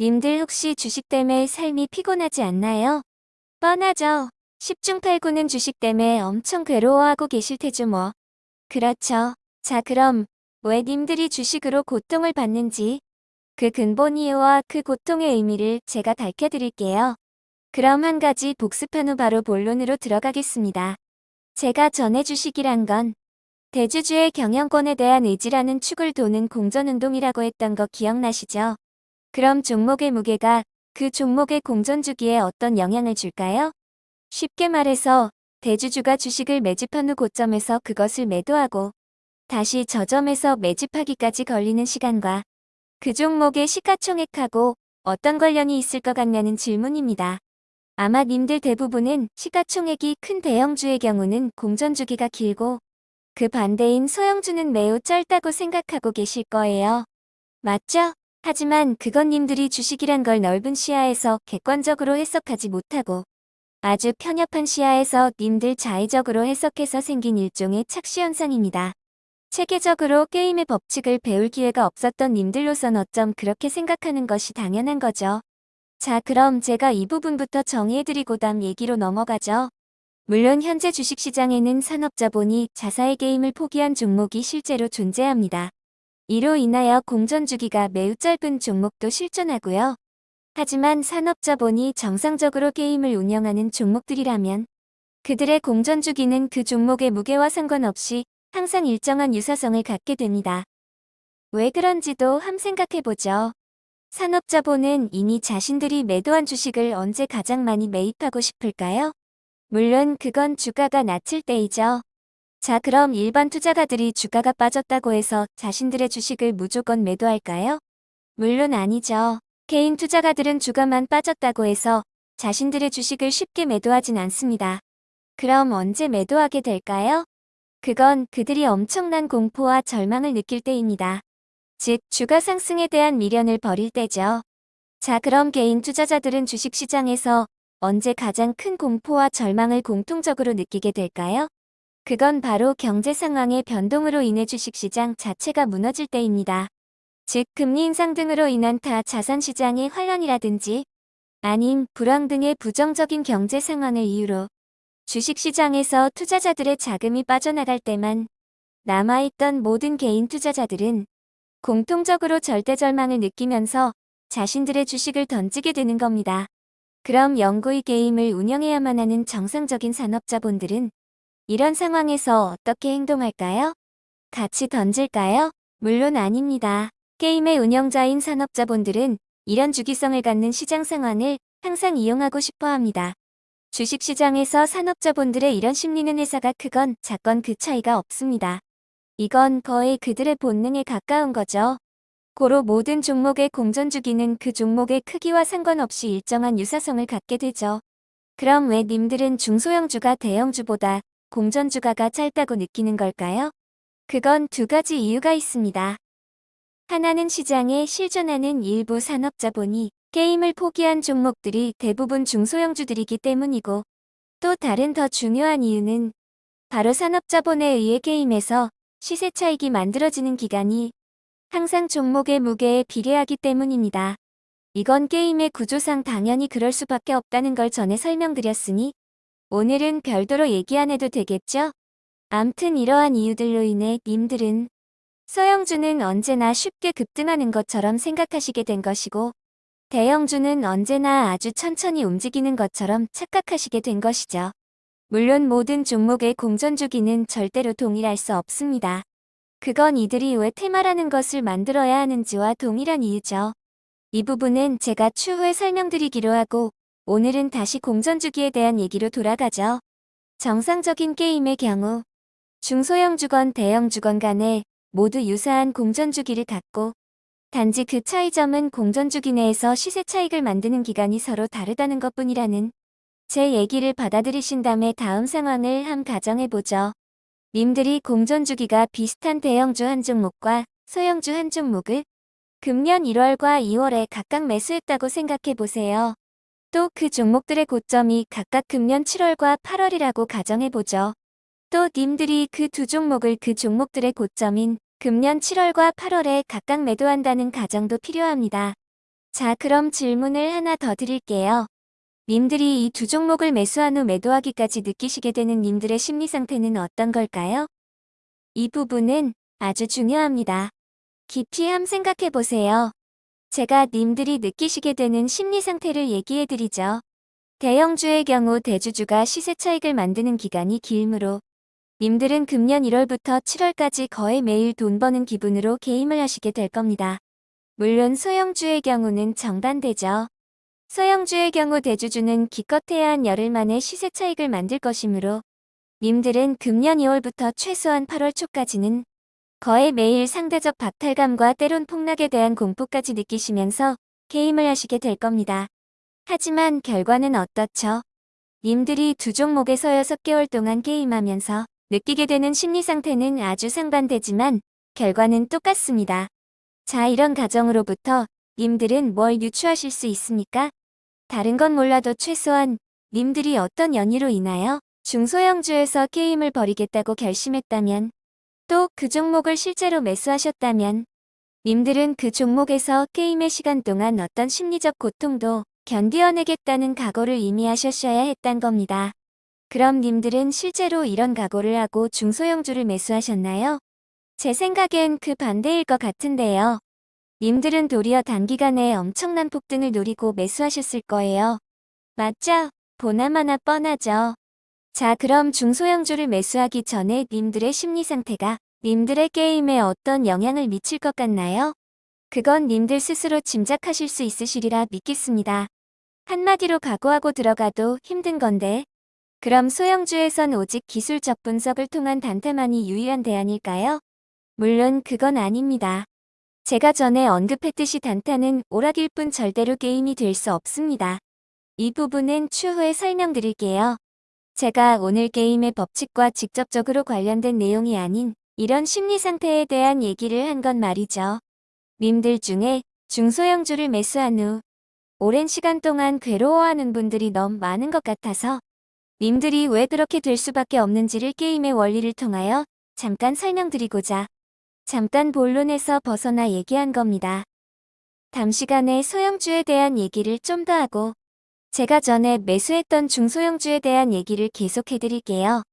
님들 혹시 주식 때문에 삶이 피곤하지 않나요? 뻔하죠. 10중 8구는 주식 때문에 엄청 괴로워하고 계실 테죠 뭐. 그렇죠. 자 그럼 왜 님들이 주식으로 고통을 받는지 그 근본 이유와 그 고통의 의미를 제가 밝혀드릴게요. 그럼 한 가지 복습한 후 바로 본론으로 들어가겠습니다. 제가 전해 주식이란 건 대주주의 경영권에 대한 의지라는 축을 도는 공전운동이라고 했던 거 기억나시죠? 그럼 종목의 무게가 그 종목의 공전 주기에 어떤 영향을 줄까요? 쉽게 말해서 대주주가 주식을 매집한 후 고점에서 그것을 매도하고 다시 저점에서 매집하기까지 걸리는 시간과 그 종목의 시가총액하고 어떤 관련이 있을 것 같냐는 질문입니다. 아마 님들 대부분은 시가총액이 큰 대형주의 경우는 공전주기가 길고 그 반대인 소형주는 매우 짧다고 생각하고 계실 거예요. 맞죠? 하지만 그건 님들이 주식이란 걸 넓은 시야에서 객관적으로 해석하지 못하고 아주 편협한 시야에서 님들 자의적으로 해석해서 생긴 일종의 착시현상입니다. 체계적으로 게임의 법칙을 배울 기회가 없었던 님들로선 어쩜 그렇게 생각하는 것이 당연한 거죠. 자 그럼 제가 이 부분부터 정리해드리고 다음 얘기로 넘어가죠. 물론 현재 주식시장에는 산업자본이 자사의 게임을 포기한 종목이 실제로 존재합니다. 이로 인하여 공전 주기가 매우 짧은 종목도 실존하고요. 하지만 산업자본이 정상적으로 게임을 운영하는 종목들이라면 그들의 공전 주기는 그 종목의 무게와 상관없이 항상 일정한 유사성을 갖게 됩니다. 왜 그런지도 함 생각해보죠. 산업자본은 이미 자신들이 매도한 주식을 언제 가장 많이 매입하고 싶을까요? 물론 그건 주가가 낮을 때이죠. 자 그럼 일반 투자가들이 주가가 빠졌다고 해서 자신들의 주식을 무조건 매도할까요? 물론 아니죠. 개인 투자가들은 주가만 빠졌다고 해서 자신들의 주식을 쉽게 매도하진 않습니다. 그럼 언제 매도하게 될까요? 그건 그들이 엄청난 공포와 절망을 느낄 때입니다. 즉 주가 상승에 대한 미련을 버릴 때죠. 자 그럼 개인 투자자들은 주식시장에서 언제 가장 큰 공포와 절망을 공통적으로 느끼게 될까요? 그건 바로 경제 상황의 변동으로 인해 주식시장 자체가 무너질 때입니다. 즉 금리 인상 등으로 인한 타 자산시장의 환란이라든지 아님 불황 등의 부정적인 경제 상황을 이유로 주식시장에서 투자자들의 자금이 빠져나갈 때만 남아있던 모든 개인 투자자들은 공통적으로 절대절망을 느끼면서 자신들의 주식을 던지게 되는 겁니다. 그럼 영구히 게임을 운영해야만 하는 정상적인 산업자본들은 이런 상황에서 어떻게 행동할까요? 같이 던질까요? 물론 아닙니다. 게임의 운영자인 산업자본들은 이런 주기성을 갖는 시장 상황을 항상 이용하고 싶어 합니다. 주식시장에서 산업자본들의 이런 심리는 회사가 크건 작건 그 차이가 없습니다. 이건 거의 그들의 본능에 가까운 거죠. 고로 모든 종목의 공전 주기는 그 종목의 크기와 상관없이 일정한 유사성을 갖게 되죠. 그럼 왜 님들은 중소형주가 대형주보다 공전 주가가 짧다고 느끼는 걸까요? 그건 두 가지 이유가 있습니다. 하나는 시장에 실존하는 일부 산업자본이 게임을 포기한 종목들이 대부분 중소형주들이기 때문이고 또 다른 더 중요한 이유는 바로 산업자본에 의해 게임에서 시세 차익이 만들어지는 기간이 항상 종목의 무게에 비례하기 때문입니다. 이건 게임의 구조상 당연히 그럴 수밖에 없다는 걸 전에 설명드렸으니 오늘은 별도로 얘기 안 해도 되겠죠? 암튼 이러한 이유들로 인해 님들은 소형주는 언제나 쉽게 급등하는 것처럼 생각하시게 된 것이고 대형주는 언제나 아주 천천히 움직이는 것처럼 착각하시게 된 것이죠. 물론 모든 종목의 공전주기는 절대로 동일할 수 없습니다. 그건 이들이 왜 테마라는 것을 만들어야 하는지와 동일한 이유죠. 이 부분은 제가 추후에 설명드리기로 하고 오늘은 다시 공전 주기에 대한 얘기로 돌아가죠. 정상적인 게임의 경우 중소형 주건 대형 주건 간에 모두 유사한 공전 주기를 갖고 단지 그 차이점은 공전 주기 내에서 시세 차익을 만드는 기간이 서로 다르다는 것뿐이라는 제 얘기를 받아들이신 다음에 다음 상황을 함 가정해보죠. 님들이 공전 주기가 비슷한 대형주 한 종목과 소형주 한 종목을 금년 1월과 2월에 각각 매수했다고 생각해보세요. 또 그 종목들의 고점이 각각 금년 7월과 8월이라고 가정해보죠. 또 님들이 그 두 종목을 그 종목들의 고점인 금년 7월과 8월에 각각 매도한다는 가정도 필요합니다. 자, 그럼 질문을 하나 더 드릴게요. 님들이 이 두 종목을 매수한 후 매도하기까지 느끼시게 되는 님들의 심리 상태는 어떤 걸까요? 이 부분은 아주 중요합니다. 깊이 함 생각해 보세요. 제가 님들이 느끼시게 되는 심리 상태를 얘기해 드리죠. 대형주의 경우 대주주가 시세 차익을 만드는 기간이 길므로 님들은 금년 1월부터 7월까지 거의 매일 돈 버는 기분으로 게임을 하시게 될 겁니다. 물론 소형주의 경우는 정반대죠. 소형주의 경우 대주주는 기껏해야 한 열흘 만에 시세 차익을 만들 것이므로 님들은 금년 2월부터 최소한 8월 초까지는 거의 매일 상대적 박탈감과 때론 폭락에 대한 공포까지 느끼시면서 게임을 하시게 될 겁니다. 하지만 결과는 어떻죠? 님들이 두 종목에서 6개월 동안 게임하면서 느끼게 되는 심리 상태는 아주 상반되지만 결과는 똑같습니다. 자, 이런 가정으로부터 님들은 뭘 유추하실 수 있습니까? 다른 건 몰라도 최소한 님들이 어떤 연유로 인하여 중소형주에서 게임을 벌이겠다고 결심했다면 또 그 종목을 실제로 매수하셨다면 님들은 그 종목에서 게임의 시간 동안 어떤 심리적 고통도 견디어내겠다는 각오를 이미 하셨어야 했단 겁니다. 그럼 님들은 실제로 이런 각오를 하고 중소형주를 매수하셨나요? 제 생각엔 그 반대일 것 같은데요. 님들은 도리어 단기간에 엄청난 폭등을 노리고 매수하셨을 거예요. 맞죠? 보나마나 뻔하죠. 자 그럼 중소형주를 매수하기 전에 님들의 심리 상태가 님들의 게임에 어떤 영향을 미칠 것 같나요? 그건 님들 스스로 짐작하실 수 있으시리라 믿겠습니다. 한마디로 각오하고 들어가도 힘든 건데 그럼 소형주에선 오직 기술적 분석을 통한 단타만이 유일한 대안일까요? 물론 그건 아닙니다. 제가 전에 언급했듯이 단타는 오락일 뿐 절대로 게임이 될 수 없습니다. 이 부분은 추후에 설명드릴게요. 제가 오늘 게임의 법칙과 직접적으로 관련된 내용이 아닌 이런 심리 상태에 대한 얘기를 한 건 말이죠. 님들 중에 중소형주를 매수한 후 오랜 시간 동안 괴로워하는 분들이 너무 많은 것 같아서 님들이 왜 그렇게 될 수밖에 없는지를 게임의 원리를 통하여 잠깐 설명드리고자 잠깐 본론에서 벗어나 얘기한 겁니다. 담시간에 소형주에 대한 얘기를 좀 더 하고 제가 전에 매수했던 중소형주에 대한 얘기를 계속해 드릴게요.